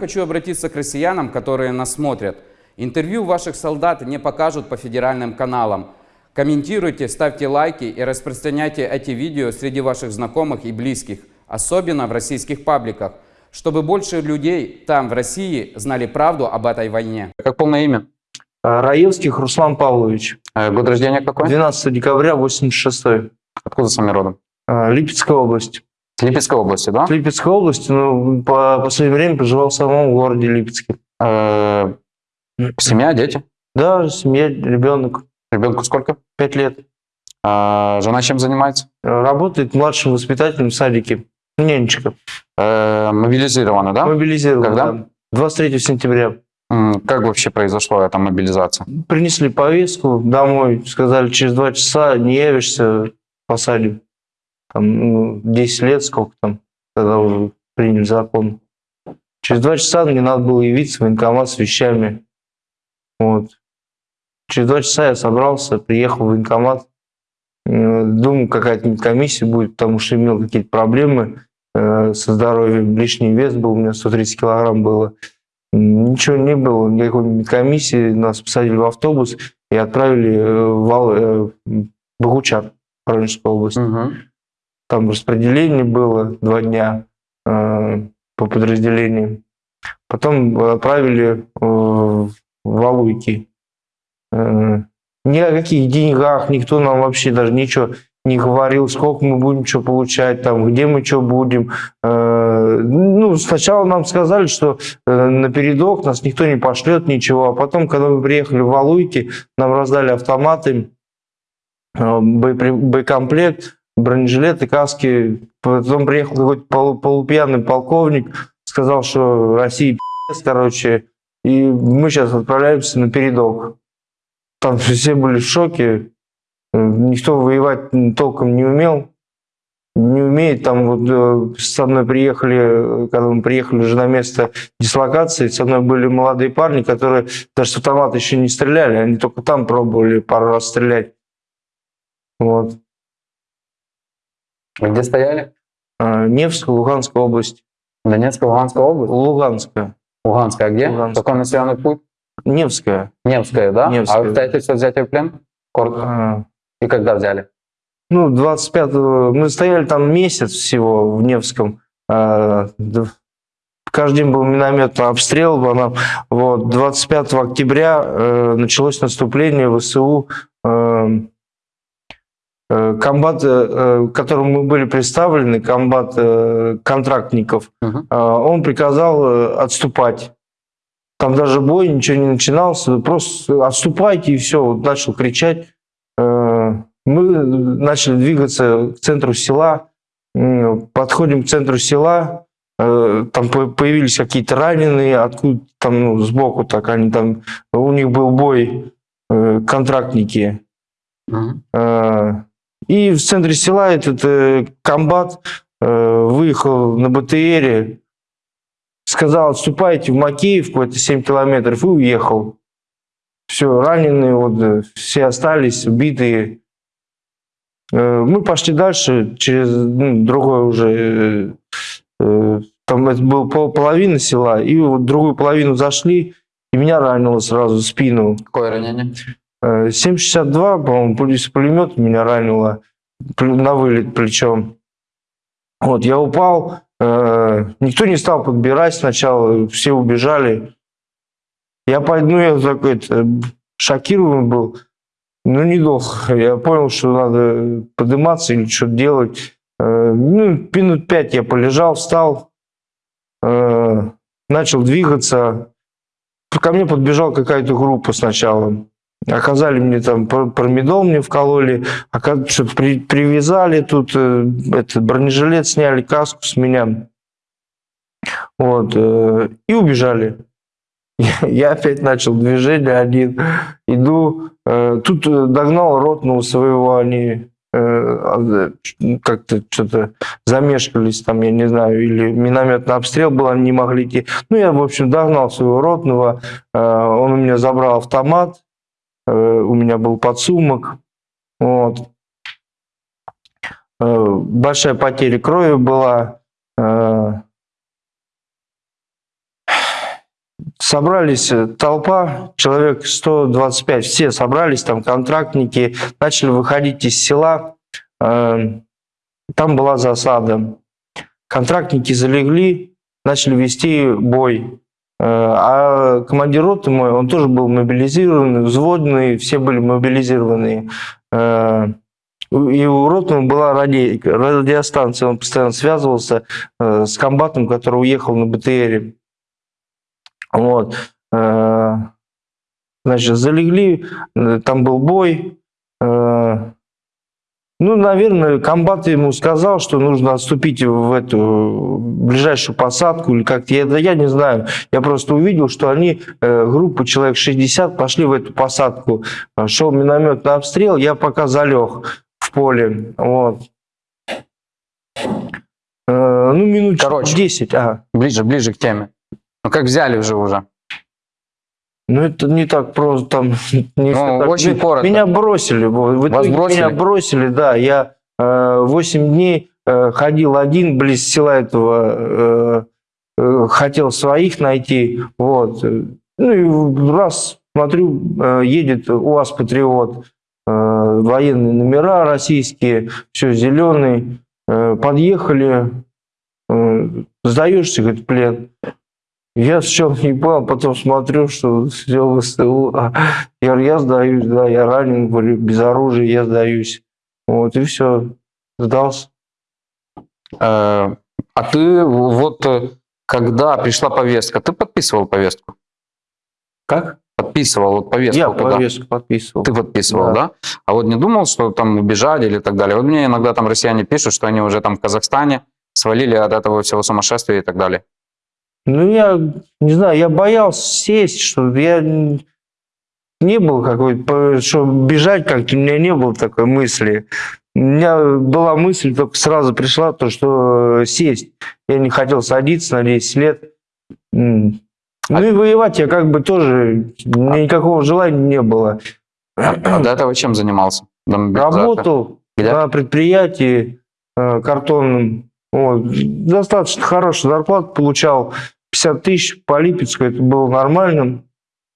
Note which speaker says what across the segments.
Speaker 1: Хочу обратиться к россиянам, которые нас смотрят. Интервью ваших солдат не покажут по федеральным каналам. Комментируйте, ставьте лайки и распространяйте эти видео среди ваших знакомых и близких, особенно в российских пабликах, чтобы больше людей там, в России, знали правду об этой войне.
Speaker 2: Как полное имя?
Speaker 3: А, Раевских Руслан Павлович.
Speaker 2: Э, Год рождения какой?
Speaker 3: 12 декабря 86
Speaker 2: Откуда сами родом?
Speaker 3: Липецкая область.
Speaker 2: С Липецкой области, да?
Speaker 3: В Липецкой области, но по последнее время проживал в самом городе Липецке.
Speaker 2: Э, Семья, дети?
Speaker 3: Да, семья, ребенок,
Speaker 2: Ребенку сколько?
Speaker 3: 5 лет.
Speaker 2: А Жена чем занимается?
Speaker 3: Работает младшим воспитателем в садике. Нянечка.
Speaker 2: Э, Мобилизирована, да?
Speaker 3: Мобилизирован.
Speaker 2: Когда?
Speaker 3: да. 23 сентября.
Speaker 2: Как вообще произошла эта мобилизация?
Speaker 3: Принесли повестку домой, сказали, через два часа не явишься, посадим. Там, ну, 10 лет, сколько там, когда уже приняли закон. Через два часа мне надо было явиться в военкомат с вещами. Вот. Через два часа я собрался, приехал в военкомат. Э, Думаю, какая-то комиссия будет, потому что имел какие-то проблемы э, со здоровьем. Лишний вес был, у меня 130 килограмм было. Ничего не было, никакой комиссии. Нас посадили в автобус и отправили э, в в Богучар, Воронежская область.
Speaker 2: Мгм.
Speaker 3: Там распределение было два дня э, по подразделениям. Потом отправили э, в Валуйки. Э, ни о каких деньгах никто нам вообще даже ничего не говорил, сколько мы будем что получать, там, где мы что будем. Э, ну, сначала нам сказали, что э, на передок нас никто не пошлет, ничего. А потом, когда мы приехали в Валуйки, нам раздали автоматы, э, бронежилеты, каски. Потом приехал какой-то полу- полупьяный полковник, сказал, что Россия пи***ц, короче, и мы сейчас отправляемся на передок. Там все были в шоке, никто воевать толком не умел, не умеет. Там вот э, со мной приехали, когда мы приехали уже на место дислокации, со мной были молодые парни, которые даже с автомата еще не стреляли, они только там пробовали пару раз стрелять. Вот.
Speaker 2: Где стояли?
Speaker 3: А, Невская, Луганская область.
Speaker 2: Донецкая, Луганская область?
Speaker 3: Луганская.
Speaker 2: Луганская а где?
Speaker 3: Луганская.
Speaker 2: Какой населенный пункт?
Speaker 3: Невская.
Speaker 2: Невская, да?
Speaker 3: Невская.
Speaker 2: А обстоятельства взятия в плен? Коротко.
Speaker 3: А,
Speaker 2: И когда взяли?
Speaker 3: Ну, 25 мы стояли там месяц всего в Невском. А, Каждый день был минометный обстрел. по нам. Вот, 25 октября э, началось наступление ВСУ. Э, э, комбат, э, э, к которому мы были представлены, комбат э, контрактников, э, он приказал э, отступать. Там даже бой, ничего не начинался, просто отступайте и все. Вот начал кричать. Э, Мы начали двигаться к центру села, подходим к центру села, э, там по- появились какие-то раненые, откуда там ну, сбоку так они там, у них был бой, э, контрактники.
Speaker 2: Мгм.
Speaker 3: И в центре села этот э, комбат э, выехал на БТРе, сказал, отступайте в Макеевку, это 7 километров, и уехал. Все, раненые, вот, э, все остались, убитые. Мы пошли дальше, через ну, другое уже, там это было пол, половина села, и вот другую половину зашли, и меня ранило сразу спину.
Speaker 2: Какое ранение?
Speaker 3: Э, 7,62, по-моему, пулемета меня ранило на вылет плечом. Вот, я упал, э, никто не стал подбирать сначала, все убежали. Я пойду, ну, я такой это, шокированный был, ну, недолго. Я понял, что надо подниматься или что-то делать. Э, ну, минут пять я полежал, встал, э, начал двигаться. Ко мне подбежала какая-то группа сначала. Оказали мне там пр- промедол мне вкололи, что-то при- привязали тут, э, этот бронежилет сняли, каску с меня. Вот, э, и убежали. Я, опять начал движение один, иду, э, тут э, догнал ротного своего, они э, а, как-то что-то замешкались там, я не знаю, или минометный обстрел был, они не могли идти. Ну, я, в общем, догнал своего ротного, э, он у меня забрал автомат, у меня был подсумок, вот. Э, Большая потеря крови была. э, собрались э, толпа, человек 125, все собрались, там контрактники, начали выходить из села. Э, Там была засада. Контрактники залегли, начали вести бой. Э, А командир роты мой, он тоже был мобилизированный, взводный, все были мобилизированные. Э, И у ротного была ради- радиостанция, он постоянно связывался э, с комбатом, который уехал на БТРе. Вот. Значит, залегли, там был бой. Ну, наверное, комбат ему сказал, что нужно отступить в эту ближайшую посадку или как-то. Я, я не знаю. Я просто увидел, что они, э, группа человек 60, пошли в эту посадку. Шел минометный обстрел, я пока залег в поле. Вот. Э, Ну, минут
Speaker 1: Короче.
Speaker 3: 10. Ага.
Speaker 1: Ближе, ближе к теме. Ну как взяли уже уже?
Speaker 3: Ну, это не так просто, там, не всё так.
Speaker 1: очень
Speaker 3: Ме-
Speaker 1: коротко.
Speaker 3: Меня бросили, в
Speaker 1: Вас бросили?
Speaker 3: меня бросили, да, я э, 8 дней э, ходил один близ села этого, э, э, хотел своих найти, вот, ну и раз смотрю, э, едет УАЗ Патриот, э, военные номера российские, все зеленый, э, подъехали, э, сдаешься, говорит, плен. Я сначала не понял, потом смотрю, что все ВСТУ. А, Я я сдаюсь, да, я ранен, говорю, без оружия, я сдаюсь. Вот, и все, сдался.
Speaker 1: Э, А ты вот э, когда пришла повестка, ты подписывал повестку?
Speaker 3: Как?
Speaker 1: Подписывал вот повестку
Speaker 3: Я
Speaker 1: туда?
Speaker 3: повестку подписывал.
Speaker 1: Ты подписывал, да.
Speaker 3: Да.
Speaker 1: А вот не думал, что там убежали или так далее? Вот мне иногда там россияне пишут, что они уже там в Казахстане свалили от этого всего сумасшествия и так далее.
Speaker 3: Ну, я не знаю, я боялся сесть, что я не был какой-то, что бежать как-то, у меня не было такой мысли. У меня была мысль, только сразу пришла, то, что сесть. Я не хотел садиться на 10 лет. Ну и воевать я как бы тоже, меня никакого желания не было.
Speaker 1: А, а до этого чем занимался?
Speaker 3: Работал
Speaker 1: Где?
Speaker 3: на предприятии э, картонном. Вот. Достаточно хорошую зарплату получал. 50 тысяч по Липецку, это было нормально.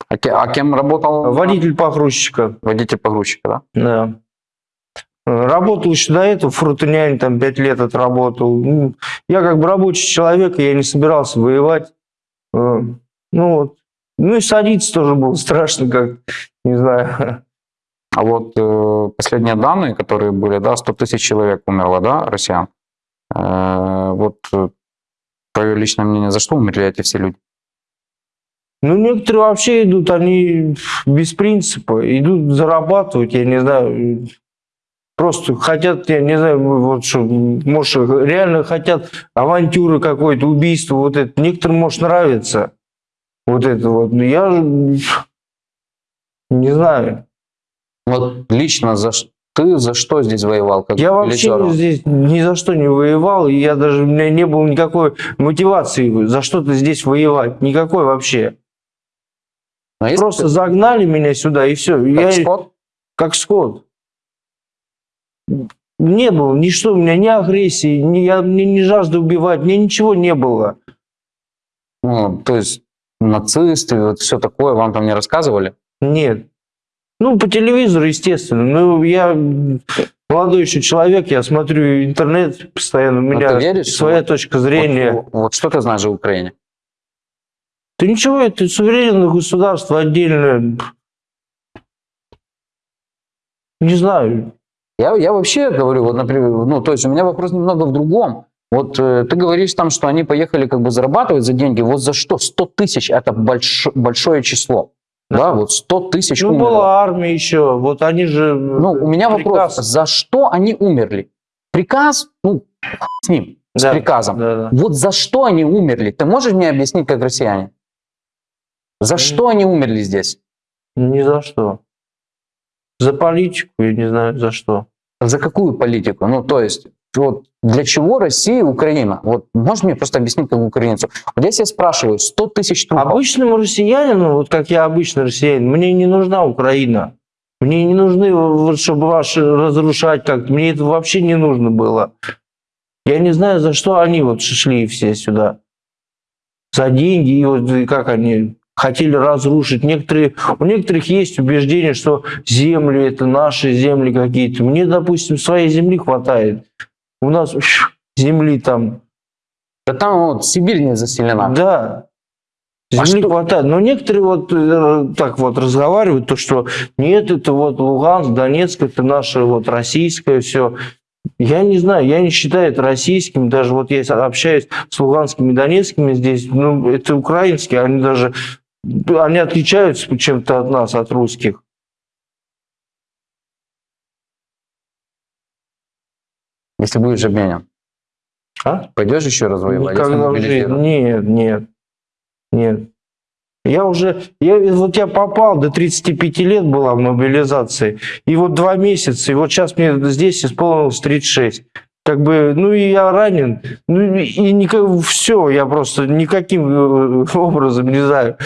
Speaker 1: А, а кем работал?
Speaker 3: Водитель погрузчика,
Speaker 1: Водитель погрузчика, да?
Speaker 3: да. Работал еще до этого, фрутонянь, там 5 лет отработал. Ну, Я как бы рабочий человек, я не собирался воевать. Э, Ну вот. Ну и садиться тоже было страшно, как, не знаю.
Speaker 1: А вот э, последние данные, которые были, да, 100 тысяч человек умерло, да, россиян. Э, вот э, твое личное мнение, за что умерли все люди?
Speaker 3: Ну, некоторые вообще идут, они без принципа, идут зарабатывать, я не знаю, просто хотят, я не знаю, вот что, может, реально хотят авантюры какой-то, убийство, вот это. Некоторым, может, нравится вот это вот. Но я не знаю.
Speaker 1: Вот лично за ш- ты за что здесь воевал? Как
Speaker 3: Я вообще здесь ни за что не воевал, и я даже, у меня не было никакой мотивации за что-то здесь воевать, никакой вообще.
Speaker 1: Если
Speaker 3: Просто
Speaker 1: ты
Speaker 3: загнали меня сюда, и все.
Speaker 1: как
Speaker 3: Я,
Speaker 1: скот,
Speaker 3: как скот. Не было ничто, у меня ни агрессии, ни, я, мне ни жажды убивать, мне ничего не было.
Speaker 1: ну, то есть нацисты, вот все такое, вам там не рассказывали?
Speaker 3: Нет. Ну, по телевизору, естественно. Ну, я молодой еще человек, я смотрю интернет постоянно, у
Speaker 1: Ну,
Speaker 3: меня
Speaker 1: ты веришь,
Speaker 3: своя
Speaker 1: вот-
Speaker 3: точка зрения.
Speaker 1: Вот, вот что ты знаешь о Украине?
Speaker 3: Да ничего, это суверенное государство отдельное. Не знаю.
Speaker 1: Я, я вообще говорю, вот, например, ну, то есть у меня вопрос немного в другом. Вот э, ты говоришь там, что они поехали как бы зарабатывать за деньги. Вот за что? 100 тысяч – это больш- большое число. Да, вот 100 тысяч
Speaker 3: Ну,
Speaker 1: умерло.
Speaker 3: была армия еще, вот они же...
Speaker 1: Ну, у меня вопрос,
Speaker 3: приказ-
Speaker 1: за что они умерли? Приказ, ну, с ним, с
Speaker 3: Да,
Speaker 1: приказом.
Speaker 3: да, да.
Speaker 1: Вот за что они умерли? Ты можешь мне объяснить, как россияне? За что они умерли здесь?
Speaker 3: Ни за что. За политику, я не знаю, за что.
Speaker 1: За какую политику? Ну, то есть, вот для чего Россия и Украина? Вот можешь мне просто объяснить, как украинцу? Вот я спрашиваю, 100 тысяч трупов,
Speaker 3: Обычному россиянину, вот как я обычный россиянин, мне не нужна Украина. Мне не нужны, вот, чтобы ваши разрушать как-то. Мне это вообще не нужно было. Я не знаю, за что они вот шли все сюда. За деньги, и вот и как они... хотели разрушить. Некоторые, у некоторых есть убеждение, что земли это наши земли какие-то. Мне, допустим, своей земли хватает. У нас земли там,
Speaker 2: Да там вот Сибирь не заселена.
Speaker 3: да,
Speaker 2: А
Speaker 3: земли
Speaker 2: что-
Speaker 3: хватает. Но некоторые вот э, так вот разговаривают, то что нет, это вот Луганск, Донецк, это наше вот российское все. Я не знаю, я не считаю это российским. Даже вот я общаюсь с луганскими и донецкими здесь, ну, это украинские, они даже, они отличаются чем-то от нас, от русских.
Speaker 2: Если будешь обменен,
Speaker 3: А?
Speaker 2: пойдешь еще раз воевать?
Speaker 3: Никогда в жизни. Нет, нет, нет. Я уже, я, вот я попал, до 35 лет была в мобилизации, и вот два месяца, и вот сейчас мне здесь исполнилось 36. Как бы, ну и я ранен, ну и никак, все, я просто никаким э, образом, не знаю,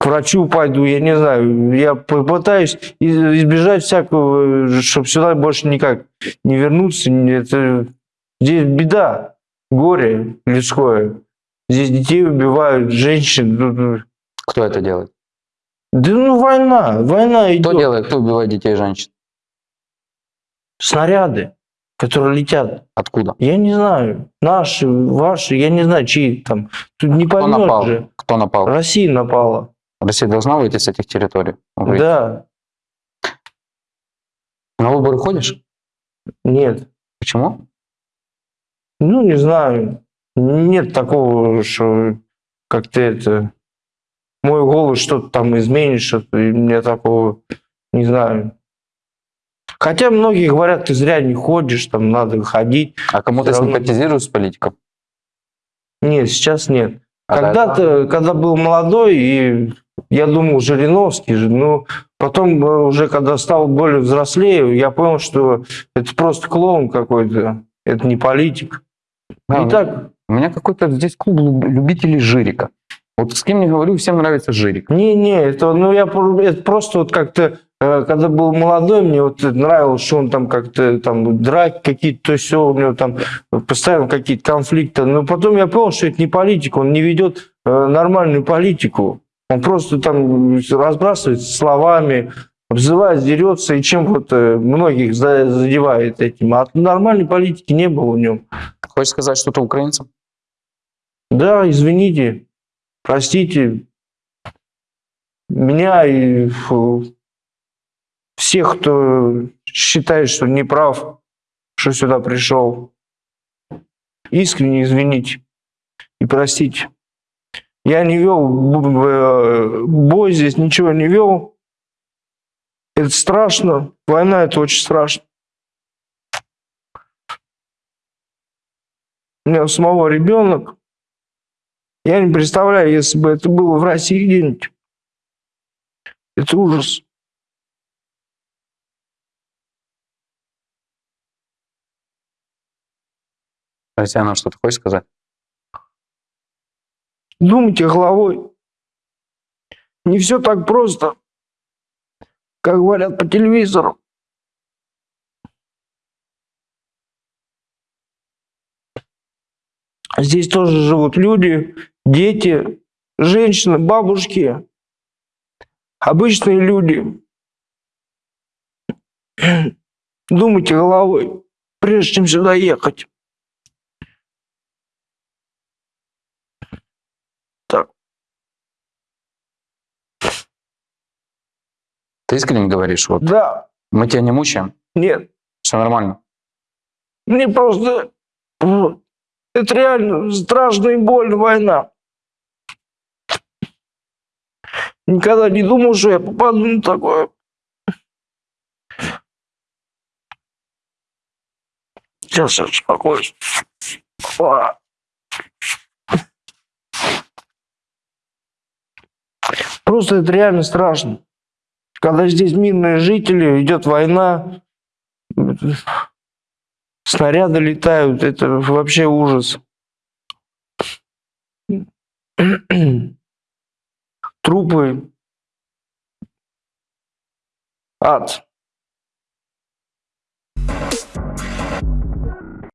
Speaker 3: к врачу пойду, я не знаю, я попытаюсь из- избежать всякого, чтобы сюда больше никак не вернуться, это, здесь беда, горе людское. Здесь детей убивают, женщин. ну, ну.
Speaker 2: Кто это делает?
Speaker 3: Да ну война, война
Speaker 2: Кто
Speaker 3: идет.
Speaker 2: делает? Кто убивает детей и женщин?
Speaker 3: Снаряды, которые летят.
Speaker 2: Откуда?
Speaker 3: Я не знаю, наши, ваши, я не знаю, чьи там. Тут не
Speaker 2: Кто
Speaker 3: поймешь
Speaker 2: напал?
Speaker 3: же.
Speaker 2: Кто напал?
Speaker 3: Россия напала.
Speaker 2: Россия должна выйти с этих территорий? Выйти.
Speaker 3: Да,
Speaker 2: На выборы ходишь?
Speaker 3: нет.
Speaker 2: Почему?
Speaker 3: Ну, не знаю. Нет такого, что как-то это... Мой голос что-то там изменит, что-то, мне такого не знаю. Хотя многие говорят, ты зря не ходишь, там надо ходить.
Speaker 2: А кому ты
Speaker 3: равно.
Speaker 2: симпатизируешь с политиком?
Speaker 3: Нет, сейчас нет.
Speaker 2: А
Speaker 3: Когда-то, когда был молодой, и я думал, Жириновский же, но потом э, уже, когда стал более взрослее, я понял, что это просто клоун какой-то, это не политик.
Speaker 2: Да,
Speaker 3: И так,
Speaker 2: У меня какой-то здесь клуб люб- любителей жирика. Вот с кем не говорю, всем нравится жирик.
Speaker 3: Не-не, это, ну, я, это просто вот как-то, э, когда был молодой, мне вот нравилось, что он там как-то, там, драки какие-то, то все, у него там постоянно какие-то конфликты. Но потом я понял, что это не политика, он не ведет э, нормальную политику. Он просто там разбрасывается словами, обзывает, дерется, и чем вот э, многих за- задевает этим. А нормальной политики не было в нем.
Speaker 2: Хочешь сказать что-то украинцам?
Speaker 3: Да, извините, простите меня и всех, кто считает, что не прав, что сюда пришел. Искренне извините и простите. Я не вел б- бой здесь, ничего не вел. Это страшно. Война это очень страшно. У меня у самого ребенок. Я не представляю, если бы это было в России где-нибудь. Это ужас.
Speaker 2: Татьяна, что ты хочешь сказать?
Speaker 3: Думайте головой. Не все так просто, как говорят по телевизору. Здесь тоже живут люди, дети, женщины, бабушки, обычные люди. Думайте головой, прежде чем сюда ехать.
Speaker 2: Ты искренне говоришь, вот
Speaker 3: Да,
Speaker 2: мы тебя не мучаем,
Speaker 3: нет,
Speaker 2: все нормально.
Speaker 3: Мне просто... Это реально страшно и больно война. Никогда не думал, что я попаду на такое. Сейчас я успокоюсь. Просто это реально страшно. Когда здесь мирные жители, идет война, снаряды летают, это вообще ужас. Трупы. Ад.